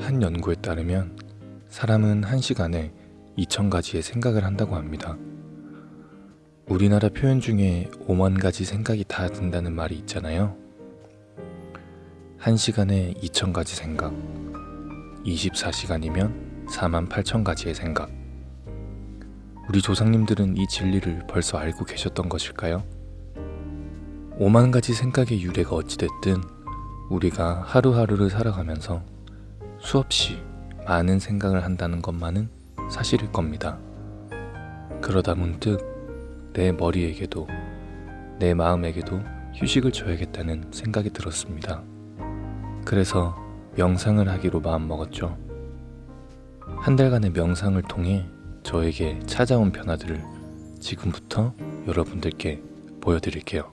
한 연구에 따르면 사람은 한 시간에 2,000가지의 생각을 한다고 합니다. 우리나라 표현 중에 5만 가지 생각이 다 든다는 말이 있잖아요. 한 시간에 2,000가지 생각, 24시간이면 4만 8천 가지의 생각. 우리 조상님들은 이 진리를 벌써 알고 계셨던 것일까요? 5만 가지 생각의 유래가 어찌됐든 우리가 하루하루를 살아가면서 수없이 많은 생각을 한다는 것만은 사실일 겁니다. 그러다 문득 내 머리에게도 내 마음에게도 휴식을 줘야겠다는 생각이 들었습니다. 그래서 명상을 하기로 마음먹었죠. 한 달간의 명상을 통해 저에게 찾아온 변화들을 지금부터 여러분들께 보여드릴게요.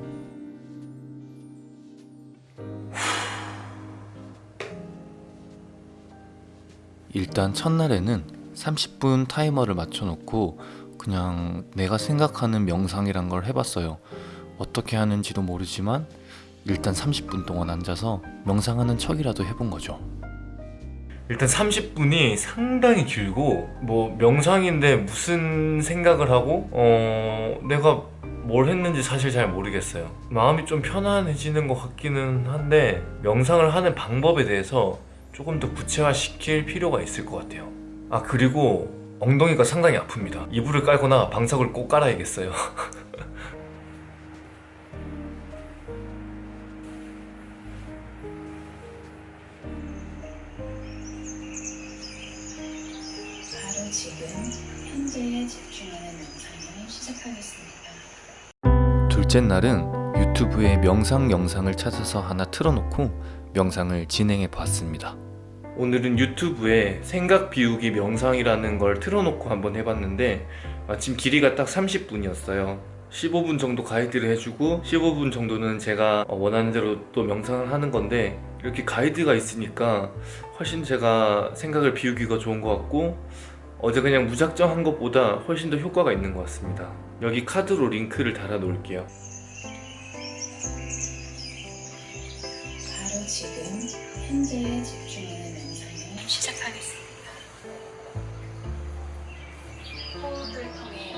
일단 첫날에는 30분 타이머를 맞춰놓고 그냥 내가 생각하는 명상이란 걸 해봤어요. 어떻게 하는지도 모르지만 일단 30분 동안 앉아서 명상하는 척이라도 해본 거죠. 일단 30분이 상당히 길고 뭐 명상인데 무슨 생각을 하고 어 내가 뭘 했는지 사실 잘 모르겠어요 마음이 좀 편안해지는 것 같기는 한데 명상을 하는 방법에 대해서 조금 더 구체화시킬 필요가 있을 것 같아요. 아 그리고 엉덩이가 상당히 아픕니다. 이불을 깔거나 방석을 꼭 깔아야겠어요. 바로 지금 현재에 집중하는 명상을 시작하겠습니다. 둘째 날은 유튜브에 명상 영상을 찾아서 하나 틀어놓고 명상을 진행해 봤습니다. 오늘은 유튜브에 생각 비우기 명상이라는 걸 틀어놓고 한번 해봤는데 마침 길이가 딱 30분이었어요. 15분 정도 가이드를 해주고 15분 정도는 제가 원하는 대로 또 명상을 하는 건데 이렇게 가이드가 있으니까 훨씬 제가 생각을 비우기가 좋은 것 같고 어제 그냥 무작정 한 것보다 훨씬 더 효과가 있는 것 같습니다. 여기 카드로 링크를 달아 놓을게요 지금 현재에 집중하는 명상을 시작하겠습니다. 호흡을 통해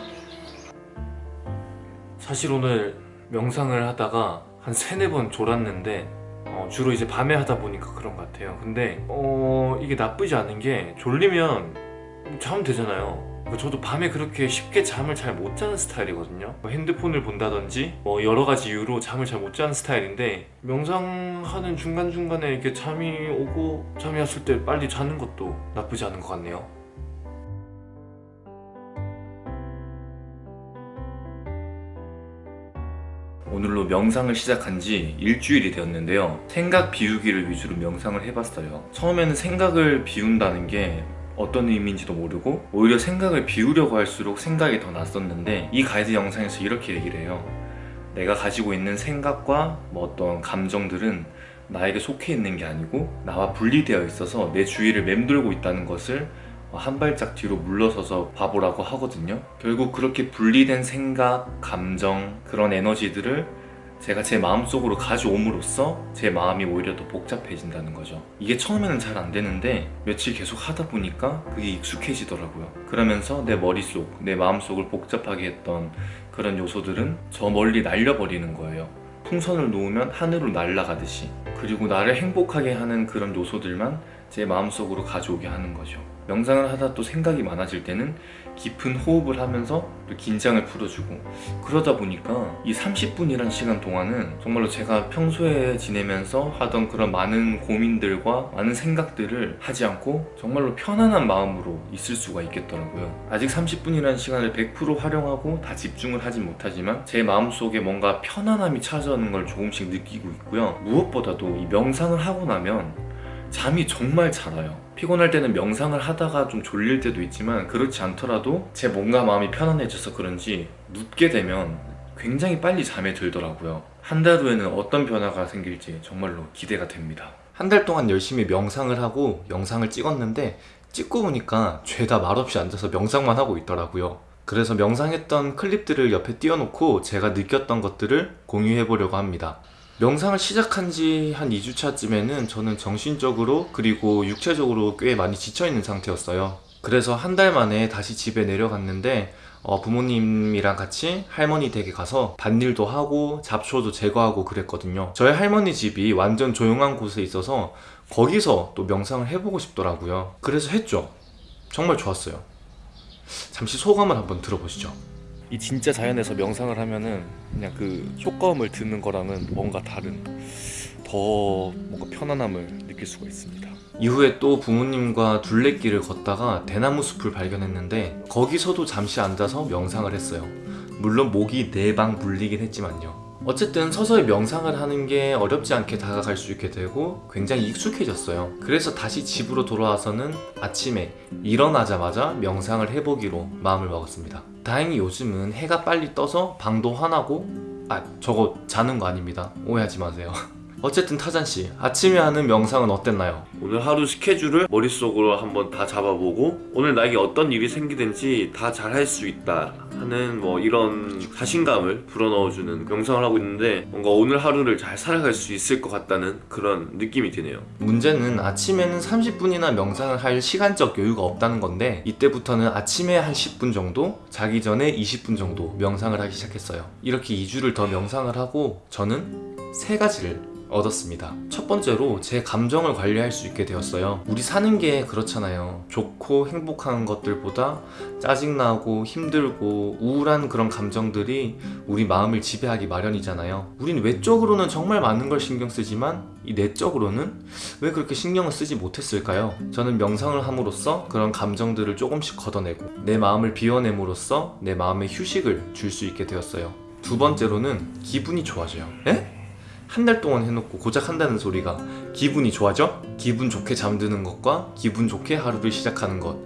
사실 오늘 명상을 하다가 한 세네 번 졸았는데 어, 주로 이제 밤에 하다 보니까 그런 것 같아요 근데 어, 이게 나쁘지 않은 게 졸리면 자면 되잖아요 저도 밤에 그렇게 쉽게 잠을 잘 못 자는 스타일이거든요. 뭐 핸드폰을 본다든지 뭐 여러 가지 이유로 잠을 잘 못 자는 스타일인데 명상하는 중간중간에 이렇게 잠이 오고 잠이 왔을 때 빨리 자는 것도 나쁘지 않은 것 같네요. 오늘로 명상을 시작한 지 일주일이 되었는데요. 생각 비우기를 위주로 명상을 해봤어요. 처음에는 생각을 비운다는 게 어떤 의미인지도 모르고 오히려 생각을 비우려고 할수록 생각이 더 났었는데 이 가이드 영상에서 이렇게 얘기를 해요. 내가 가지고 있는 생각과 뭐 어떤 감정들은 나에게 속해 있는 게 아니고 나와 분리되어 있어서 내 주위를 맴돌고 있다는 것을 한 발짝 뒤로 물러서서 봐보라고 하거든요. 결국 그렇게 분리된 생각, 감정, 그런 에너지들을 제가 제 마음속으로 가져옴으로써 제 마음이 오히려 더 복잡해진다는 거죠. 이게 처음에는 잘 안 되는데 며칠 계속 하다 보니까 그게 익숙해지더라고요. 그러면서 내 머릿속, 내 마음속을 복잡하게 했던 그런 요소들은 저 멀리 날려버리는 거예요. 풍선을 놓으면 하늘로 날아가듯이. 그리고 나를 행복하게 하는 그런 요소들만 제 마음속으로 가져오게 하는 거죠 명상을 하다 또 생각이 많아질 때는 깊은 호흡을 하면서 또 긴장을 풀어주고 그러다 보니까 이 30분이란 시간 동안은 정말로 제가 평소에 지내면서 하던 그런 많은 고민들과 많은 생각들을 하지 않고 정말로 편안한 마음으로 있을 수가 있겠더라고요. 아직 30분이라는 시간을 100% 활용하고 다 집중을 하진 못하지만 제 마음속에 뭔가 편안함이 찾아오는 걸 조금씩 느끼고 있고요. 무엇보다도 이 명상을 하고 나면 잠이 정말 잘 와요 피곤할 때는 명상을 하다가 좀 졸릴 때도 있지만 그렇지 않더라도 제 몸과 마음이 편안해져서 그런지 눕게 되면 굉장히 빨리 잠에 들더라고요. 한 달 후에는 어떤 변화가 생길지 정말로 기대가 됩니다. 한 달 동안 열심히 명상을 하고 영상을 찍었는데 찍고 보니까 죄다 말없이 앉아서 명상만 하고 있더라고요. 그래서 명상했던 클립들을 옆에 띄워놓고 제가 느꼈던 것들을 공유해 보려고 합니다 명상을 시작한 지 한 2주차쯤에는 저는 정신적으로 그리고 육체적으로 꽤 많이 지쳐있는 상태였어요. 그래서 한 달 만에 다시 집에 내려갔는데 어, 부모님이랑 같이 할머니 댁에 가서 밭일도 하고 잡초도 제거하고 그랬거든요. 저희 할머니 집이 완전 조용한 곳에 있어서 거기서 또 명상을 해보고 싶더라고요. 그래서 했죠. 정말 좋았어요. 잠시 소감을 한번 들어보시죠. 이 진짜 자연에서 명상을 하면은 그냥 그 효과음을 듣는 거랑은 뭔가 다른 더 뭔가 편안함을 느낄 수가 있습니다. 이후에 또 부모님과 둘레길을 걷다가 대나무 숲을 발견했는데 거기서도 잠시 앉아서 명상을 했어요. 물론 목이 네방 물리긴 했지만요. 어쨌든 서서히 명상을 하는 게 어렵지 않게 다가갈 수 있게 되고 굉장히 익숙해졌어요. 그래서 다시 집으로 돌아와서는 아침에 일어나자마자 명상을 해보기로 마음을 먹었습니다. 다행히 요즘은 해가 빨리 떠서 방도 환하고 아 저거 자는 거 아닙니다. 오해하지 마세요. 어쨌든 타잔씨 아침에 하는 명상은 어땠나요? 오늘 하루 스케줄을 머릿속으로 한번 다 잡아보고 오늘 나에게 어떤 일이 생기든지 다 잘 할 수 있다 하는 뭐 이런 자신감을 불어넣어주는 명상을 하고 있는데 뭔가 오늘 하루를 잘 살아갈 수 있을 것 같다는 그런 느낌이 드네요 문제는 아침에는 30분이나 명상을 할 시간적 여유가 없다는 건데 이때부터는 아침에 한 10분 정도 자기 전에 20분 정도 명상을 하기 시작했어요 이렇게 2주를 더 명상을 하고 저는 세 가지를 얻었습니다. 첫 번째로 제 감정을 관리할 수 있게 되었어요. 우리 사는 게 그렇잖아요. 좋고 행복한 것들보다 짜증나고 힘들고 우울한 그런 감정들이 우리 마음을 지배하기 마련이잖아요. 우린 외적으로는 정말 많은 걸 신경 쓰지만 이 내적으로는 왜 그렇게 신경을 쓰지 못했을까요? 저는 명상을 함으로써 그런 감정들을 조금씩 걷어내고 내 마음을 비워냄으로써 내 마음에 휴식을 줄 수 있게 되었어요. 두 번째로는 기분이 좋아져요. 에? 한 달 동안 해놓고 고작 한다는 소리가 기분이 좋아져? 기분 좋게 잠드는 것과 기분 좋게 하루를 시작하는 것.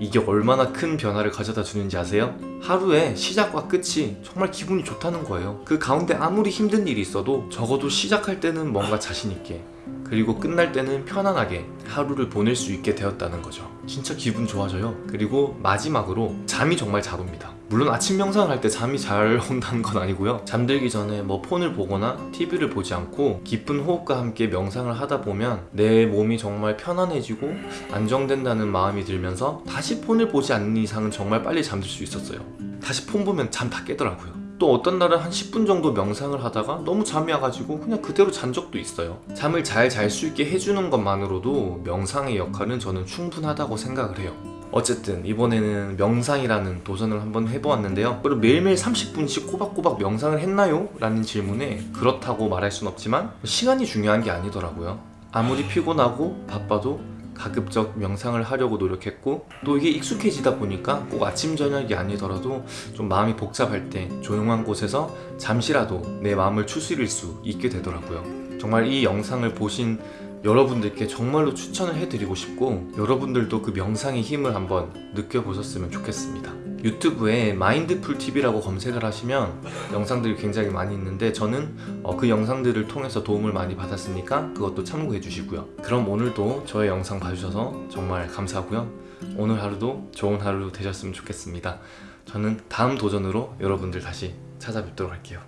이게 얼마나 큰 변화를 가져다 주는지 아세요? 하루의 시작과 끝이 정말 기분이 좋다는 거예요. 그 가운데 아무리 힘든 일이 있어도 적어도 시작할 때는 뭔가 자신있게 그리고 끝날 때는 편안하게 하루를 보낼 수 있게 되었다는 거죠. 진짜 기분 좋아져요. 그리고 마지막으로 잠이 정말 잘 옵니다 물론 아침 명상을 할 때 잠이 잘 온다는 건 아니고요. 잠들기 전에 뭐 폰을 보거나 TV를 보지 않고 깊은 호흡과 함께 명상을 하다 보면 내 몸이 정말 편안해지고 안정된다는 마음이 들면서 다시 폰을 보지 않는 이상은 정말 빨리 잠들 수 있었어요. 다시 폰 보면 잠 다 깨더라고요. 또 어떤 날은 한 10분 정도 명상을 하다가 너무 잠이 와가지고 그냥 그대로 잔 적도 있어요. 잠을 잘 잘 수 있게 해주는 것만으로도 명상의 역할은 저는 충분하다고 생각을 해요 어쨌든 이번에는 명상이라는 도전을 한번 해보았는데요. 그리고 매일매일 30분씩 꼬박꼬박 명상을 했나요? 라는 질문에 그렇다고 말할 순 없지만 시간이 중요한 게 아니더라고요. 아무리 피곤하고 바빠도 가급적 명상을 하려고 노력했고 또 이게 익숙해지다 보니까 꼭 아침 저녁이 아니더라도 좀 마음이 복잡할 때 조용한 곳에서 잠시라도 내 마음을 추스릴 수 있게 되더라고요. 정말 이 영상을 보신 여러분들께 정말로 추천을 해드리고 싶고 여러분들도 그 명상의 힘을 한번 느껴보셨으면 좋겠습니다. 유튜브에 마인드풀TV라고 검색을 하시면 영상들이 굉장히 많이 있는데 저는 어, 그 영상들을 통해서 도움을 많이 받았으니까 그것도 참고해 주시고요. 그럼 오늘도 저의 영상 봐주셔서 정말 감사하고요. 오늘 하루도 좋은 하루 되셨으면 좋겠습니다. 저는 다음 도전으로 여러분들 다시 찾아뵙도록 할게요.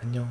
안녕